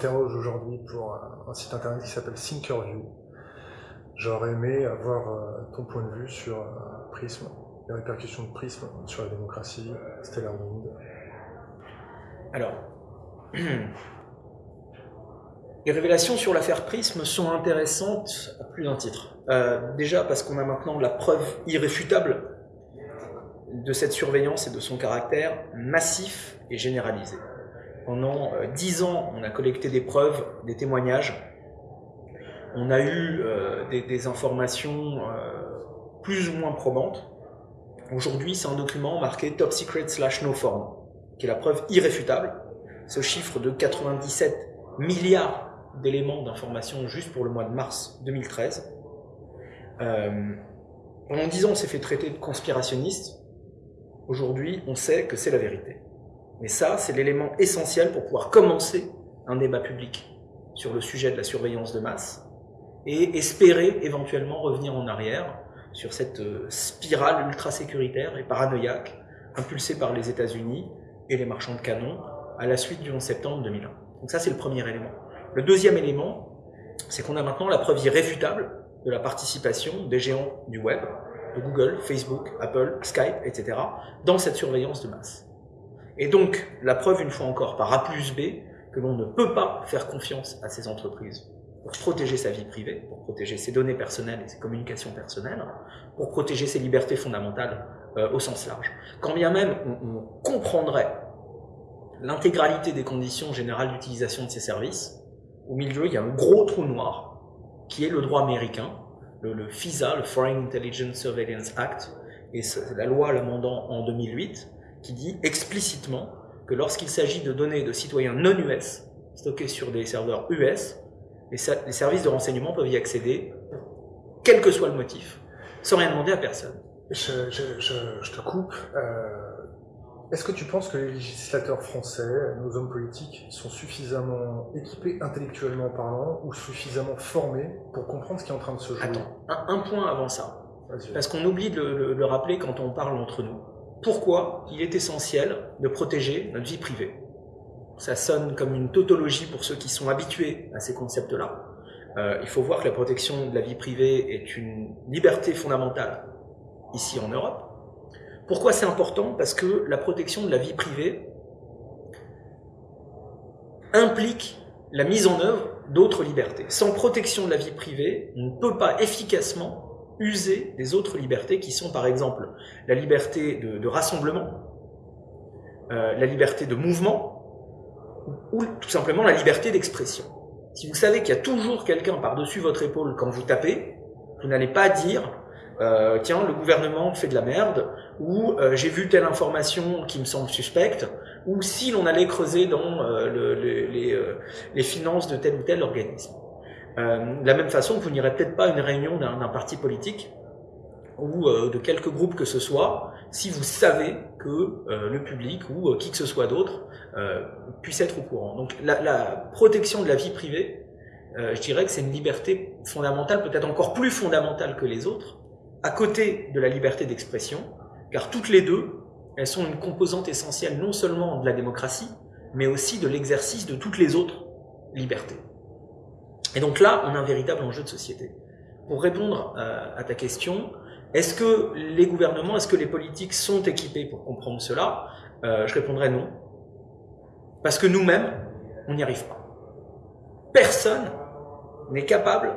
t'interroge aujourd'hui pour un, site internet qui s'appelle Thinkerview. J'aurais aimé avoir euh, ton point de vue sur euh, Prism, les répercussions de Prism sur la démocratie, Stellar Wind. Alors, les révélations sur l'affaire Prism sont intéressantes à plus d'un titre. Euh, déjà parce qu'on a maintenant la preuve irréfutable de cette surveillance et de son caractère massif et généralisé. Pendant euh, dix ans, on a collecté des preuves, des témoignages. On a eu euh, des, informations euh, plus ou moins probantes. Aujourd'hui, c'est un document marqué Top Secret slash No Form, qui est la preuve irréfutable. Ce chiffre de 97 milliards d'éléments d'information juste pour le mois de mars 2013. pendant dix ans, on s'est fait traiter de conspirationniste. Aujourd'hui, on sait que c'est la vérité. Mais ça, c'est l'élément essentiel pour pouvoir commencer un débat public sur le sujet de la surveillance de masse et espérer éventuellement revenir en arrière sur cette euh, spirale ultra sécuritaire et paranoïaque impulsée par les États-Unis et les marchands de canons à la suite du 11 septembre 2001. Donc ça, c'est le premier élément. Le deuxième élément, c'est qu'on a maintenant la preuve irréfutable de la participation des géants du web, de Google, Facebook, Apple, Skype, etc., dans cette surveillance de masse. Et donc, la preuve, une fois encore, par A plus B, que l'on ne peut pas faire confiance à ces entreprises pour protéger sa vie privée, pour protéger ses données personnelles et ses communications personnelles, pour protéger ses libertés fondamentales euh, au sens large. Quand bien même on, comprendrait l'intégralité des conditions générales d'utilisation de ces services, au milieu, il y a un gros trou noir, qui est le droit américain, le, le FISA, le Foreign Intelligence Surveillance Act, et la loi l'amendant en 2008, qui dit explicitement que lorsqu'il s'agit de données de citoyens non US stockées sur des serveurs US, les, services de renseignement peuvent y accéder, quel que soit le motif, sans rien demander à personne. Je, te coupe. Euh, est-ce que tu penses que les législateurs français, nos hommes politiques, sont suffisamment équipés intellectuellement parlant ou suffisamment formés pour comprendre ce qui est en train de se jouer? Attends, un, point avant ça. Parce qu'on oublie de le rappeler quand on parle entre nous pourquoi il est essentiel de protéger notre vie privée. Ça sonne comme une tautologie pour ceux qui sont habitués à ces concepts-là. Euh, il faut voir que la protection de la vie privée est une liberté fondamentale ici en Europe. Pourquoi c'est important? Parce que la protection de la vie privée implique la mise en œuvre d'autres libertés. Sans protection de la vie privée, on ne peut pas efficacement user des autres libertés qui sont par exemple la liberté de, rassemblement, euh, la liberté de mouvement ou, tout simplement la liberté d'expression. Si vous savez qu'il y a toujours quelqu'un par-dessus votre épaule quand vous tapez, vous n'allez pas dire euh, tiens, le gouvernement fait de la merde, ou euh, j'ai vu telle information qui me semble suspecte, ou si l'on allait creuser dans les, finances de tel ou tel organisme. Euh, de la même façon, vous n'irez peut-être pas à une réunion d'un parti politique ou euh, de quelques groupes que ce soit, si vous savez que euh, le public ou qui que ce soit d'autre puisse être au courant. Donc la, la, protection de la vie privée, je dirais que c'est une liberté fondamentale, peut-être encore plus fondamentale que les autres, à côté de la liberté d'expression, car toutes les deux, elles sont une composante essentielle non seulement de la démocratie, mais aussi de l'exercice de toutes les autres libertés. Et donc là, on a un véritable enjeu de société. Pour répondre euh, à ta question, est-ce que les gouvernements, est-ce que les politiques sont équipés pour comprendre cela? Euh, Je répondrai non. Parce que nous-mêmes, on n'y arrive pas. Personne n'est capable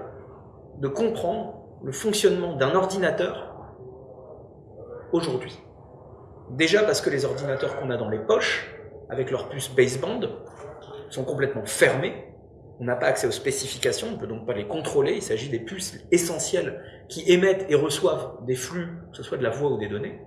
de comprendre le fonctionnement d'un ordinateur aujourd'hui. Déjà parce que les ordinateurs qu'on a dans les poches, avec leur puce baseband, sont complètement fermés, on n'a pas accès aux spécifications, on ne peut donc pas les contrôler. Il s'agit des puces essentielles qui émettent et reçoivent des flux, que ce soit de la voix ou des données.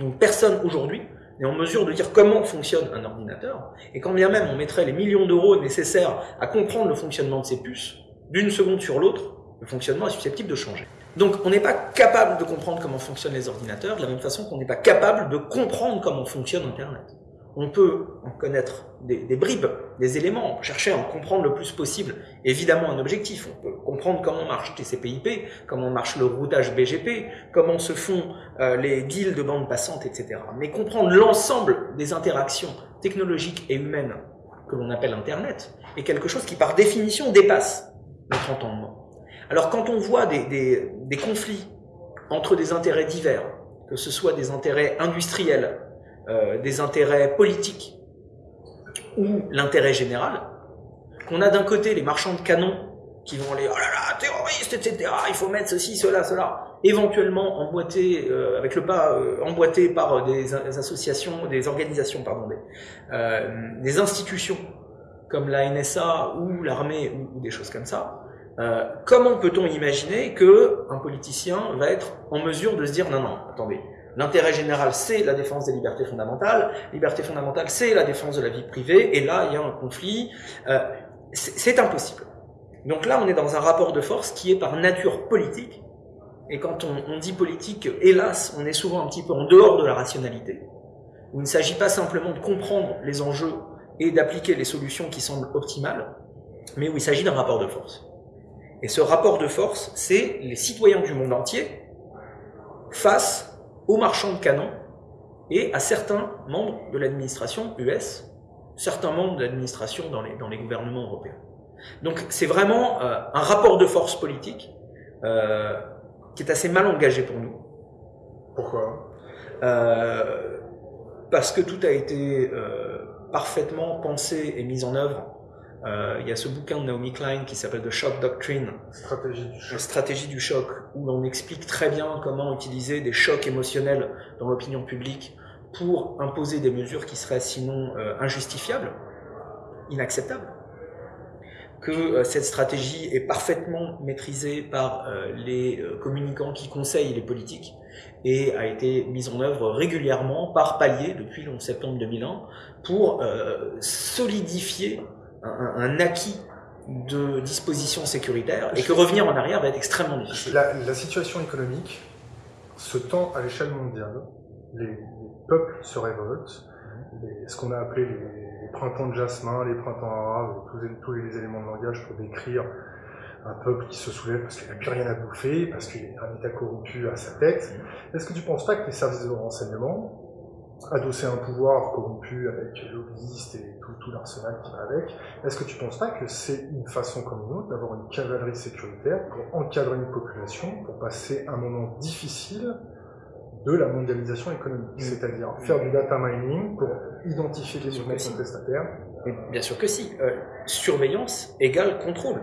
Donc personne aujourd'hui n'est en mesure de dire comment fonctionne un ordinateur. Et quand bien même on mettrait les millions d'euros nécessaires à comprendre le fonctionnement de ces puces, d'une seconde sur l'autre, le fonctionnement est susceptible de changer. Donc on n'est pas capable de comprendre comment fonctionnent les ordinateurs, de la même façon qu'on n'est pas capable de comprendre comment fonctionne Internet on peut en connaître des, bribes, des éléments, chercher à en comprendre le plus possible, évidemment un objectif. On peut comprendre comment marche TCP/IP, comment marche le routage BGP, comment se font euh, les deals de bande passante, etc. Mais comprendre l'ensemble des interactions technologiques et humaines que l'on appelle Internet, est quelque chose qui par définition dépasse notre entendement. Alors quand on voit des, des conflits entre des intérêts divers, que ce soit des intérêts industriels, euh, des intérêts politiques ou l'intérêt général, qu'on a d'un côté les marchands de canons qui vont aller oh là là terroristes etc il faut mettre ceci cela cela éventuellement emboîtés euh, avec le pas euh, emboîtés par des, associations des organisations pardon des, institutions comme la NSA ou l'armée ou, des choses comme ça comment peut-on imaginer que un politicien va être en mesure de se dire non non attendez L'intérêt général, c'est la défense des libertés fondamentales. Liberté fondamentale, c'est la défense de la vie privée. Et là, il y a un conflit. Euh, c'est impossible. Donc là, on est dans un rapport de force qui est par nature politique. Et quand on, on, dit politique, hélas, on est souvent un petit peu en dehors de la rationalité. Où il ne s'agit pas simplement de comprendre les enjeux et d'appliquer les solutions qui semblent optimales, mais où il s'agit d'un rapport de force. Et ce rapport de force, c'est les citoyens du monde entier face aux marchands de canons et à certains membres de l'administration US, certains membres de l'administration dans les, dans les gouvernements européens. Donc c'est vraiment euh, un rapport de force politique euh, qui est assez mal engagé pour nous. Pourquoi? Euh, Parce que tout a été euh, parfaitement pensé et mis en œuvre euh, il y a ce bouquin de Naomi Klein qui s'appelle The Shock Doctrine, stratégie du choc, stratégie du choc où l'on explique très bien comment utiliser des chocs émotionnels dans l'opinion publique pour imposer des mesures qui seraient sinon euh, injustifiables, inacceptables. Que euh, cette stratégie est parfaitement maîtrisée par les communicants qui conseillent les politiques et a été mise en œuvre régulièrement par palier depuis le 11 septembre 2001 pour solidifier un, un, acquis de dispositions sécuritaires et que revenir en arrière va être extrêmement difficile. La, la situation économique se tend à l'échelle mondiale. Les, les, peuples se révoltent. Les, ce qu'on a appelé les, les, printemps de jasmin, les printemps arabes, tous, tous les éléments de langage pour décrire un peuple qui se soulève parce qu'il n'a plus rien à bouffer, parce qu'il a un État corrompu à sa tête. Est-ce que tu ne penses pas que les services de renseignement adossé à un pouvoir corrompu avec lobbyistes et tout, tout l'arsenal qui va avec, est-ce que tu ne penses pas que c'est une façon comme une autre d'avoir une cavalerie sécuritaire pour encadrer une population, pour passer un moment difficile de la mondialisation économique, mmh. c'est-à-dire faire du data mining pour identifier les humains contestataires Bien sûr que si. Euh, surveillance égale contrôle.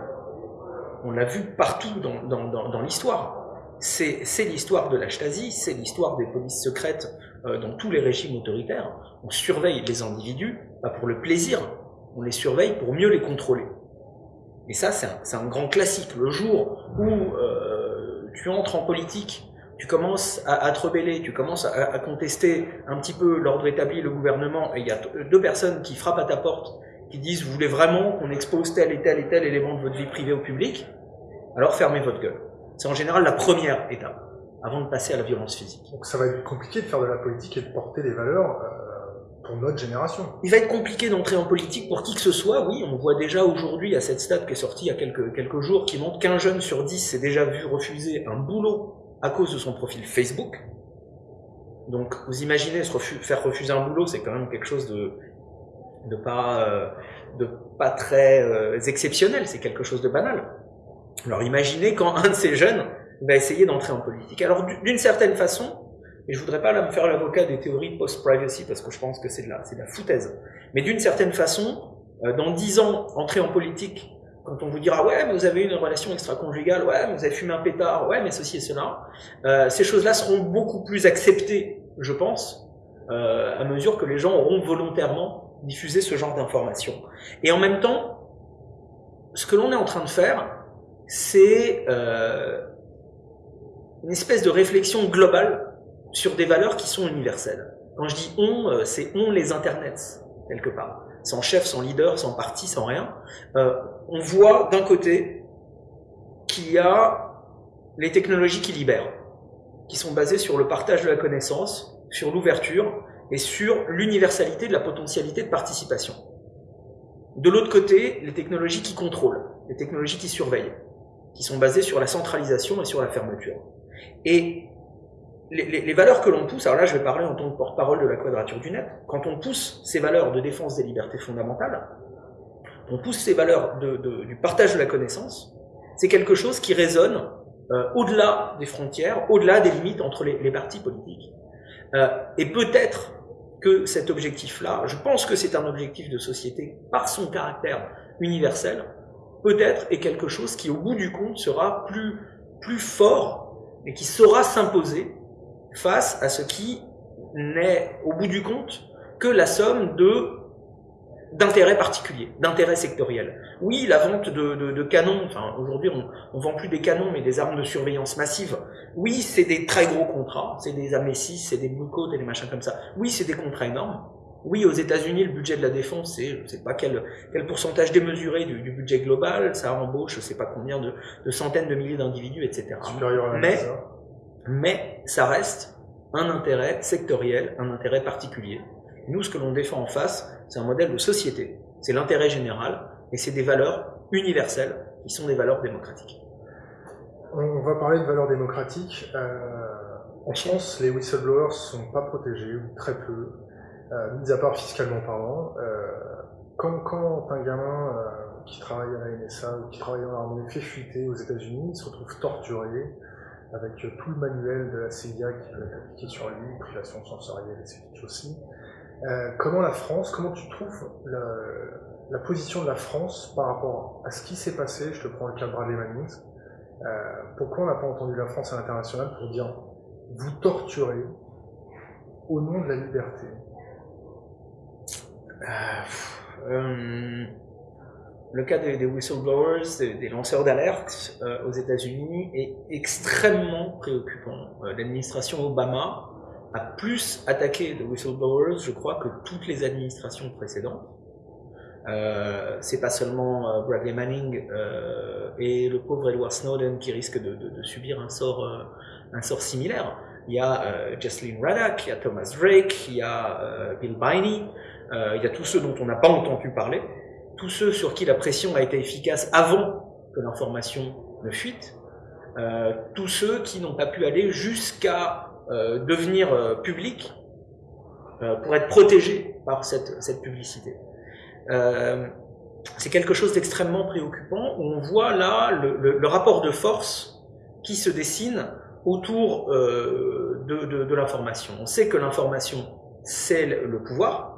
On l'a vu partout dans, dans, dans, dans l'histoire. C'est l'histoire de la Stasi, c'est l'histoire des polices secrètes euh, dans tous les régimes autoritaires, on surveille les individus, pas pour le plaisir, on les surveille pour mieux les contrôler. Et ça, c'est un, grand classique. Le jour où euh, tu entres en politique, tu commences à, te rebeller, tu commences à, à, contester un petit peu l'ordre établi, le gouvernement, et il y a deux personnes qui frappent à ta porte, qui disent, vous voulez vraiment qu'on expose tel et tel et tel élément de votre vie privée au public? Alors fermez votre gueule. C'est en général la première étape avant de passer à la violence physique. Donc ça va être compliqué de faire de la politique et de porter des valeurs euh, pour notre génération. Il va être compliqué d'entrer en politique pour qui que ce soit, oui, on voit déjà aujourd'hui à cette stat qui est sortie il y a quelques, quelques jours qui montre qu'un jeune sur dix s'est déjà vu refuser un boulot à cause de son profil Facebook. Donc vous imaginez se refu faire refuser un boulot, c'est quand même quelque chose de, de, pas, euh, de pas très euh, exceptionnel, c'est quelque chose de banal. Alors imaginez quand un de ces jeunes va essayer d'entrer en politique. Alors d'une certaine façon, et je voudrais pas là me faire l'avocat des théories post-privacy parce que je pense que c'est de la, de la foutaise, mais d'une certaine façon, euh, dans dix ans, entrer en politique, quand on vous dira ouais, mais vous avez une relation extra-conjugale, ouais, mais vous avez fumé un pétard, ouais, mais ceci et cela, euh, ces choses-là seront beaucoup plus acceptées, je pense, euh, à mesure que les gens auront volontairement diffusé ce genre d'informations. Et en même temps, ce que l'on est en train de faire, c'est euh, une espèce de réflexion globale sur des valeurs qui sont universelles. Quand je dis on, euh, c'est on les internets, quelque part. Sans chef, sans leader, sans parti, sans rien. Euh, on voit d'un côté qu'il y a les technologies qui libèrent, qui sont basées sur le partage de la connaissance, sur l'ouverture et sur l'universalité de la potentialité de participation. De l'autre côté, les technologies qui contrôlent, les technologies qui surveillent, qui sont basées sur la centralisation et sur la fermeture. Et les, valeurs que l'on pousse, alors là je vais parler en tant que porte-parole de la quadrature du net, quand on pousse ces valeurs de défense des libertés fondamentales, on pousse ces valeurs du partage de la connaissance, c'est quelque chose qui résonne euh, au-delà des frontières, au-delà des limites entre les, partis politiques. Euh, et peut-être que cet objectif-là, je pense que c'est un objectif de société par son caractère universel, peut-être est quelque chose qui, au bout du compte, sera plus, fort et qui saura s'imposer face à ce qui n'est, au bout du compte, que la somme de d'intérêts particuliers, d'intérêts sectoriels. Oui, la vente de, canons, enfin aujourd'hui on, ne vend plus des canons mais des armes de surveillance massive. Oui, c'est des très gros contrats, c'est des Amécis, c'est des Blue et des machins comme ça. Oui, c'est des contrats énormes. Oui, aux États-Unis, le budget de la défense, c'est je sais pas quel, quel pourcentage démesuré du, budget global, ça embauche je sais pas combien de, centaines de milliers d'individus, etc. mais, mais ça reste un intérêt sectoriel, un intérêt particulier. Nous, ce que l'on défend en face, c'est un modèle de société. C'est l'intérêt général et c'est des valeurs universelles qui sont des valeurs démocratiques. On va parler de valeurs démocratiques. Euh, en France, les whistleblowers ne sont pas protégés, ou très peu, euh, mis à part fiscalement parlant. Euh, quand, quand, un gamin euh, qui travaille à la NSA ou qui travaille dans l'armée fait fuiter aux États-Unis, il se retrouve torturé avec tout le manuel de la CIA qui peut être appliqué sur lui, privation sensorielle, etc. aussi. Euh, comment la France, comment tu trouves la, position de la France par rapport à ce qui s'est passé Je te prends le cas de Bradley Manning. Pourquoi on n'a pas entendu la France à l'international pour dire vous torturez au nom de la liberté? Euh, Le cas des, whistleblowers, des, lanceurs d'alerte aux États-Unis est extrêmement préoccupant. L'administration Obama a plus attaqué de whistleblowers, je crois, que toutes les administrations précédentes. Euh, c'est pas seulement euh, Bradley Manning euh, et le pauvre Edward Snowden qui risquent de, subir un sort, euh, un sort similaire. Il y a Jocelyn Raddack, il y a Thomas Drake, il y a Bill Biney, il y a tous ceux dont on n'a pas entendu parler, tous ceux sur qui la pression a été efficace avant que l'information ne fuite, tous ceux qui n'ont pas pu aller jusqu'à euh, devenir euh, public euh, pour être protégé par cette, cette publicité. c'est quelque chose d'extrêmement préoccupant où on voit là le, rapport de force qui se dessine autour de, de l'information. On sait que l'information, c'est le pouvoir,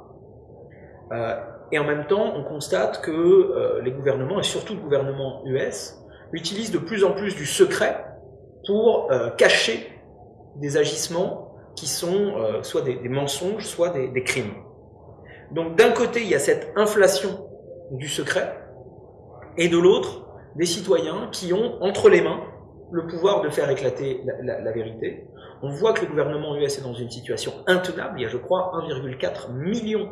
et en même temps, on constate que les gouvernements, et surtout le gouvernement US, utilisent de plus en plus du secret pour cacher des agissements qui sont euh, soit des, mensonges, soit des, crimes. Donc d'un côté, il y a cette inflation du secret, et de l'autre, des citoyens qui ont entre les mains le pouvoir de faire éclater la, vérité. On voit que le gouvernement US est dans une situation intenable. Il y a, je crois, 1,4 million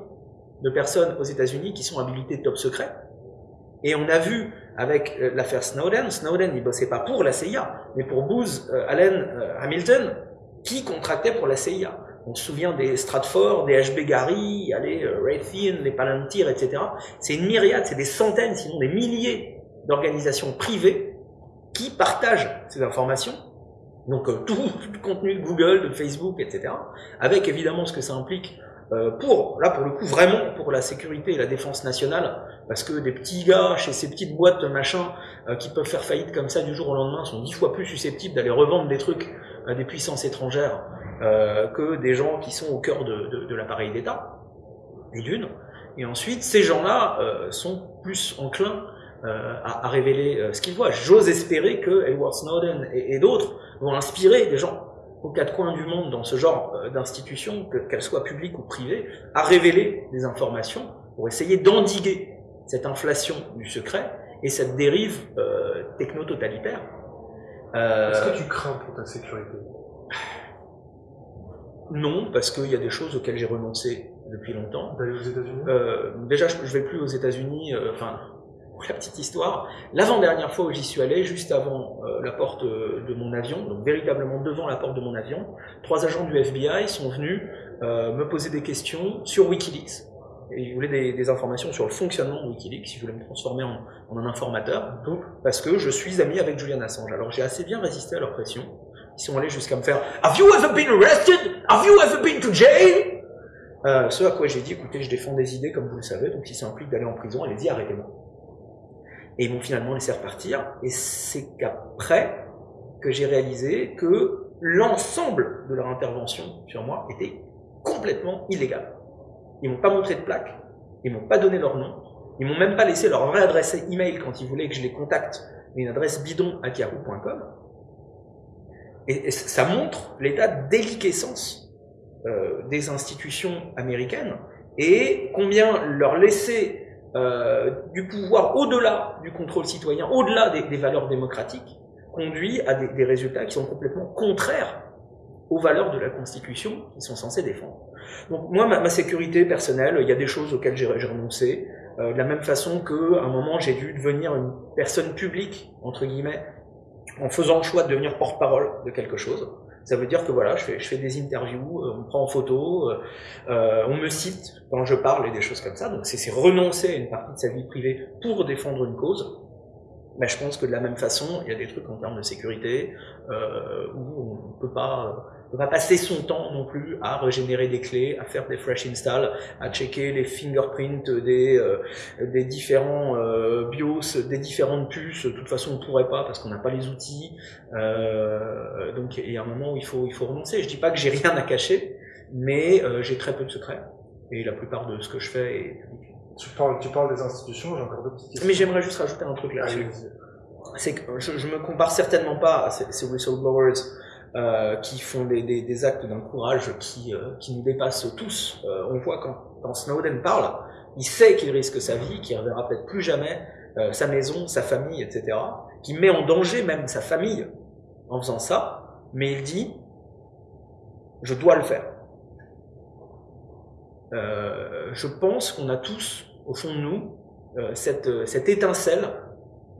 de personnes aux États-Unis qui sont habilitées top secret. Et on a vu avec euh, l'affaire Snowden, Snowden, il bossait pas pour la CIA, mais pour Booz euh, Allen Hamilton, qui contractait pour la CIA. On se souvient des Stratford, des HB Gary, les euh, Raytheon, les Palantir, etc. C'est une myriade, c'est des centaines, sinon des milliers d'organisations privées qui partagent ces informations. Donc euh, tout, le contenu de Google, de Facebook, etc. Avec évidemment ce que ça implique euh, pour, là pour le coup, vraiment pour la sécurité et la défense nationale, parce que des petits gars chez ces petites boîtes machin qui peuvent faire faillite comme ça du jour au lendemain sont dix fois plus susceptibles d'aller revendre des trucs à des puissances étrangères euh, que des gens qui sont au cœur de, de, l'appareil d'État, et d'une. Et ensuite, ces gens-là euh, sont plus enclins euh, à, révéler euh, ce qu'ils voient. J'ose espérer que Edward Snowden et, et d'autres vont inspirer des gens aux quatre coins du monde dans ce genre euh, d'institutions, qu'elles soient publiques ou privées, à révéler des informations pour essayer d'endiguer cette inflation du secret et cette dérive euh, techno-totalitaire euh, Est-ce que tu crains pour ta sécurité? Non, parce qu'il y a des choses auxquelles j'ai renoncé depuis longtemps. D'aller aux États-Unis? Euh, Déjà, je, ne vais plus aux États-Unis. Enfin, la petite histoire, l'avant-dernière fois où j'y suis allé, juste avant la porte de mon avion, donc véritablement devant la porte de mon avion, trois agents du FBI sont venus me poser des questions sur Wikileaks et il voulait des, informations sur le fonctionnement de Wikileaks, il voulait me transformer en, un informateur, parce que je suis ami avec Julian Assange. Alors j'ai assez bien résisté à leur pression. Ils sont allés jusqu'à me faire « Have you ever been arrested? Have you ever been to jail? Euh, » Ce à quoi j'ai dit « Écoutez, je défends des idées comme vous le savez, donc si ça implique d'aller en prison, allez-y, arrêtez-moi. Et ils m'ont finalement laissé repartir. Et c'est qu'après que j'ai réalisé que l'ensemble de leur intervention sur moi était complètement illégal. Ils m'ont pas montré de plaque, ils m'ont pas donné leur nom, ils m'ont même pas laissé leur vraie adresse email quand ils voulaient que je les contacte, une adresse bidon à yahoo.com. Et, ça montre l'état de déliquescence euh, des institutions américaines et combien leur laisser euh, du pouvoir au-delà du contrôle citoyen, au-delà des, valeurs démocratiques, conduit à des, résultats qui sont complètement contraires aux valeurs de la Constitution qu'ils sont censés défendre. Donc moi, ma, sécurité personnelle, il y a des choses auxquelles j'ai renoncé, euh, de la même façon qu'à un moment j'ai dû devenir une personne publique, entre guillemets, en faisant le choix de devenir porte-parole de quelque chose. Ça veut dire que voilà, je fais, des interviews, euh, on me prend en photo, euh, euh, on me cite quand je parle et des choses comme ça. Donc c'est renoncer à une partie de sa vie privée pour défendre une cause. Mais je pense que de la même façon, il y a des trucs en termes de sécurité euh, où on ne peut pas ne va passer son temps non plus à régénérer des clés, à faire des fresh install, à checker les fingerprints des, euh, des différents euh, BIOS, des différentes puces. De toute façon, on ne pourrait pas parce qu'on n'a pas les outils. Euh, donc, il y a un moment où il faut, il faut renoncer. Je dis pas que j'ai rien à cacher, mais euh, j'ai très peu de secrets. Et la plupart de ce que je fais est public. Tu parles, tu parles des institutions, j'ai encore deux petites questions. Mais j'aimerais juste rajouter un truc là-dessus. C'est que je, je me compare certainement pas à ces, ces whistleblowers euh, qui font des, actes d'un courage qui, euh, qui nous dépasse tous. Euh, on voit quand, Snowden parle, il sait qu'il risque sa vie, qu'il ne reverra peut-être plus jamais sa maison, sa famille, etc. Qui met en danger même sa famille en faisant ça, mais il dit je dois le faire. je pense qu'on a tous, au fond de nous, cette, cette étincelle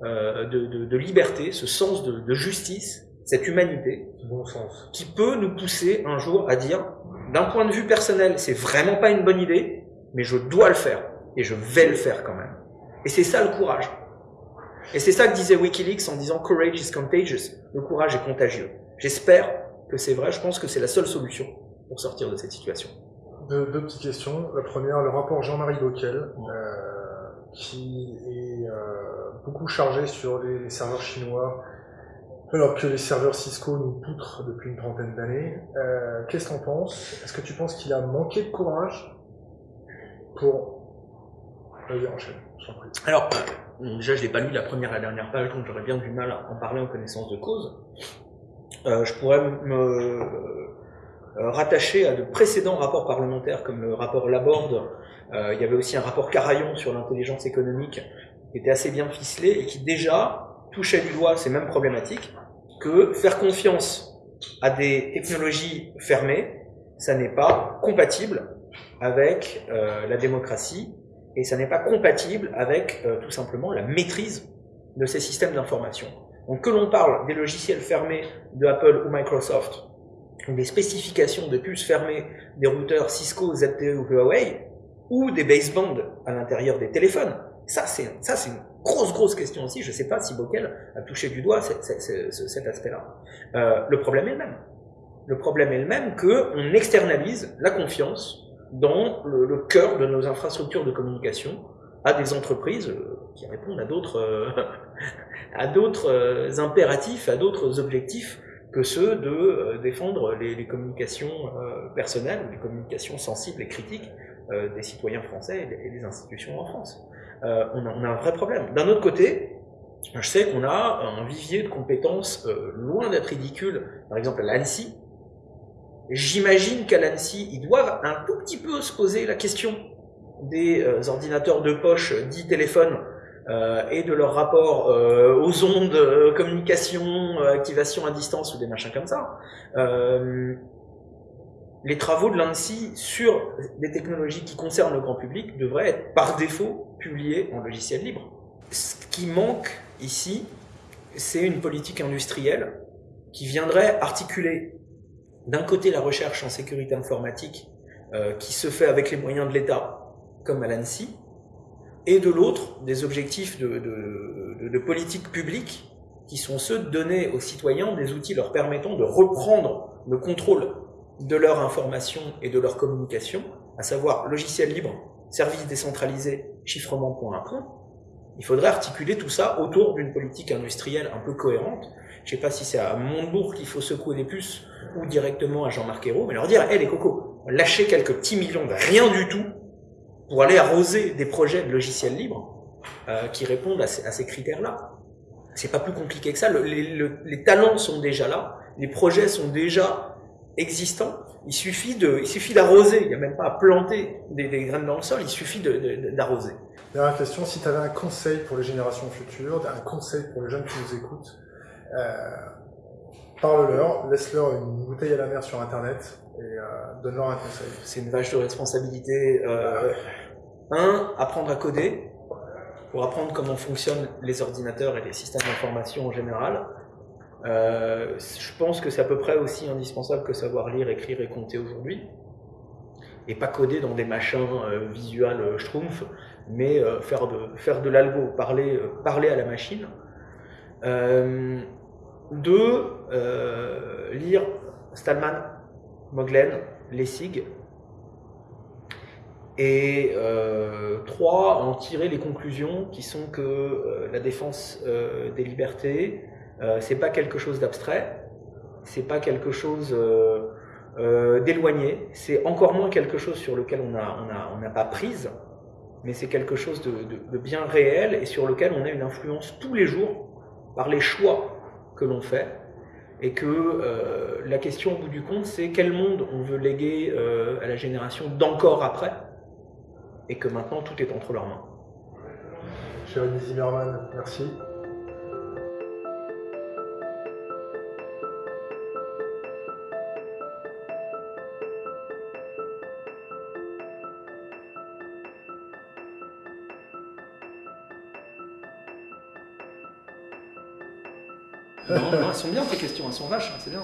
de, liberté, ce sens de justice cette humanité, bon sens. qui peut nous pousser un jour à dire, d'un point de vue personnel, c'est vraiment pas une bonne idée, mais je dois le faire, et je vais le faire quand même. Et c'est ça le courage. Et c'est ça que disait Wikileaks en disant Courage is contagious. Le courage est contagieux. J'espère que c'est vrai, je pense que c'est la seule solution pour sortir de cette situation. Deux, petites questions. La première, le rapport Jean-Marie Bockel, euh, qui est euh, beaucoup chargé sur les serveurs chinois alors que les serveurs Cisco nous poutrent depuis une trentaine d'années. Euh, Qu'est-ce que tu en penses Est-ce que tu penses qu'il a manqué de courage pour... Vas-y, enchaîne, Alors, euh, déjà, je n'ai pas lu la première et la dernière page, donc j'aurais bien du mal à en parler en connaissance de cause. Euh, je pourrais me rattacher à de précédents rapports parlementaires, comme le rapport Laborde. Il y avait aussi un rapport Carayon sur l'intelligence économique, qui était assez bien ficelé et qui déjà touchait du doigt ces mêmes problématiques, que faire confiance à des technologies fermées, ça n'est pas compatible avec euh, la démocratie et ça n'est pas compatible avec euh, tout simplement la maîtrise de ces systèmes d'information. Donc que l'on parle des logiciels fermés de Apple ou Microsoft, des spécifications de puces fermées des routeurs Cisco, ZTE ou Huawei, ou des basebands à l'intérieur des téléphones, ça c'est une grosse, grosse question aussi. Je ne sais pas si Bockel a touché du doigt cet aspect-là. Euh, le problème est le même. Le problème est le même qu'on externalise la confiance dans le, cœur de nos infrastructures de communication à des entreprises euh, qui répondent à d'autres euh, impératifs, à d'autres objectifs que ceux de défendre les, communications personnelles les communications sensibles et critiques des citoyens français et des institutions en France. Euh, on, a, un vrai problème. D'un autre côté, je sais qu'on a un vivier de compétences euh, loin d'être ridicule, par exemple à l'ANSI. J'imagine qu'à l'ANSI, ils doivent un tout petit peu se poser la question des euh, ordinateurs de poche dits téléphones et de leur rapport aux ondes, communication, activation à distance ou des machins comme ça les travaux de l'ANSI sur des technologies qui concernent le grand public devraient être par défaut publiés en logiciel libre. Ce qui manque ici, c'est une politique industrielle qui viendrait articuler d'un côté la recherche en sécurité informatique euh, qui se fait avec les moyens de l'État, comme à l'ANSI, et de l'autre des objectifs de, de, politique publique qui sont ceux de donner aux citoyens des outils leur permettant de reprendre le contrôle de leur information et de leur communication, à savoir logiciel libre, service décentralisé, chiffrement point à point, Il faudrait articuler tout ça autour d'une politique industrielle un peu cohérente. Je sais pas si c'est à Montebourg qu'il faut secouer les puces ou directement à Jean-Marc Ayrault, mais leur dire, hé les cocos, lâchez quelques petits millions de rien du tout pour aller arroser des projets de logiciels libres euh, qui répondent à ces, critères-là. C'est pas plus compliqué que ça. les talents sont déjà là, les projets sont déjà existants. Il suffit de, il suffit d'arroser. Il n'y a même pas à planter des, graines dans le sol. Il suffit d'arroser. Dernière question. Si tu avais un conseil pour les générations futures, un conseil pour les jeunes qui nous écoutent, euh, parle-leur, laisse-leur une bouteille à la mer sur Internet et euh, donne-leur un conseil. C'est une vache de responsabilité. Euh, un, apprendre à coder pour apprendre comment fonctionnent les ordinateurs et les systèmes d'information en général. Euh, je pense que c'est à peu près aussi indispensable que savoir lire, écrire et compter aujourd'hui. Et pas coder dans des machins euh, visuels euh, schtroumpf, mais faire de, faire de l'algo, parler, parler à la machine. deux, lire Stallman, Moglen, Lessig. Et trois, en tirer les conclusions qui sont que la défense des libertés, euh, c'est pas quelque chose d'abstrait, c'est pas quelque chose euh, euh, d'éloigné, c'est encore moins quelque chose sur lequel on n'a pas prise, mais c'est quelque chose de, bien réel et sur lequel on a une influence tous les jours par les choix que l'on fait. Et que la question au bout du compte, c'est quel monde on veut léguer à la génération d'encore après, et que maintenant tout est entre leurs mains. Jérémy Zimmerman, merci. Elles sont bien tes questions, elles sont vaches, c'est bien.